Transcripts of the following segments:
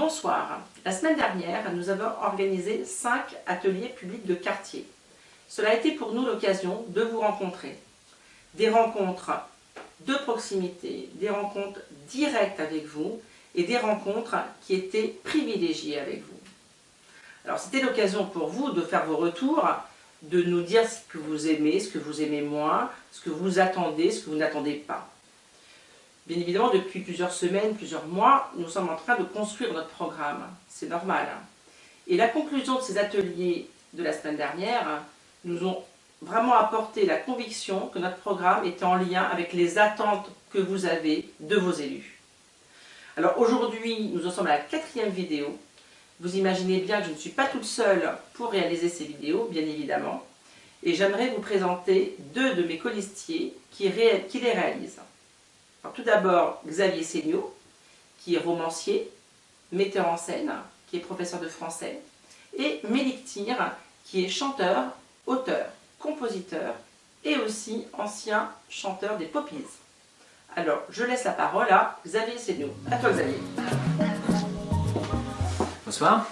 Bonsoir. La semaine dernière, nous avons organisé 5 ateliers publics de quartier. Cela a été pour nous l'occasion de vous rencontrer. Des rencontres de proximité, des rencontres directes avec vous et des rencontres qui étaient privilégiées avec vous. Alors c'était l'occasion pour vous de faire vos retours, de nous dire ce que vous aimez, ce que vous aimez moins, ce que vous attendez, ce que vous n'attendez pas. Bien évidemment, depuis plusieurs semaines, plusieurs mois, nous sommes en train de construire notre programme. C'est normal. Et la conclusion de ces ateliers de la semaine dernière nous ont vraiment apporté la conviction que notre programme était en lien avec les attentes que vous avez de vos élus. Alors aujourd'hui, nous en sommes à la quatrième vidéo. Vous imaginez bien que je ne suis pas toute seule pour réaliser ces vidéos, bien évidemment. Et j'aimerais vous présenter deux de mes colistiers qui, qui les réalisent tout d'abord, Xavier Seignaud, qui est romancier, metteur en scène, qui est professeur de français, et Mélic qui est chanteur, auteur, compositeur et aussi ancien chanteur des Poppies. Alors, je laisse la parole à Xavier Seignaud. À toi Xavier. Bonsoir.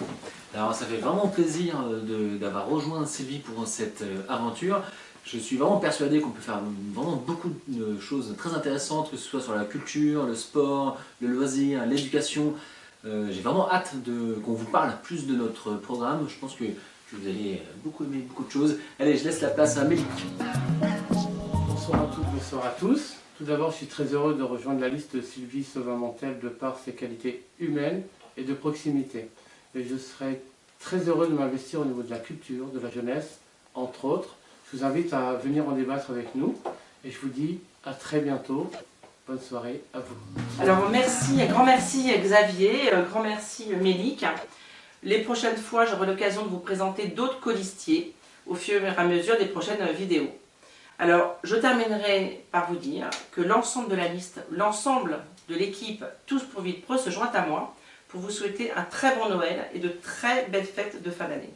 Alors ça fait vraiment plaisir euh, d'avoir rejoint Sylvie pour cette euh, aventure. Je suis vraiment persuadé qu'on peut faire vraiment beaucoup de choses très intéressantes, que ce soit sur la culture, le sport, le loisir, l'éducation. Euh, j'ai vraiment hâte qu'on vous parle plus de notre programme. Je pense que, vous allez beaucoup aimer beaucoup de choses. Allez, je laisse la place à Mélic. Bonsoir à toutes, bonsoir à tous. Tout d'abord, je suis très heureux de rejoindre la liste de Sylvie Sauvin-Mantel de par ses qualités humaines et de proximité. Et je serai très heureux de m'investir au niveau de la culture, de la jeunesse, entre autres, je vous invite à venir en débattre avec nous et je vous dis à très bientôt. Bonne soirée à vous. Alors merci, grand merci Xavier, grand merci Mélic. Les prochaines fois, j'aurai l'occasion de vous présenter d'autres colistiers au fur et à mesure des prochaines vidéos. Alors, je terminerai par vous dire que l'ensemble de la liste, l'ensemble de l'équipe Tous pour Vite Pro se joint à moi pour vous souhaiter un très bon Noël et de très belles fêtes de fin d'année.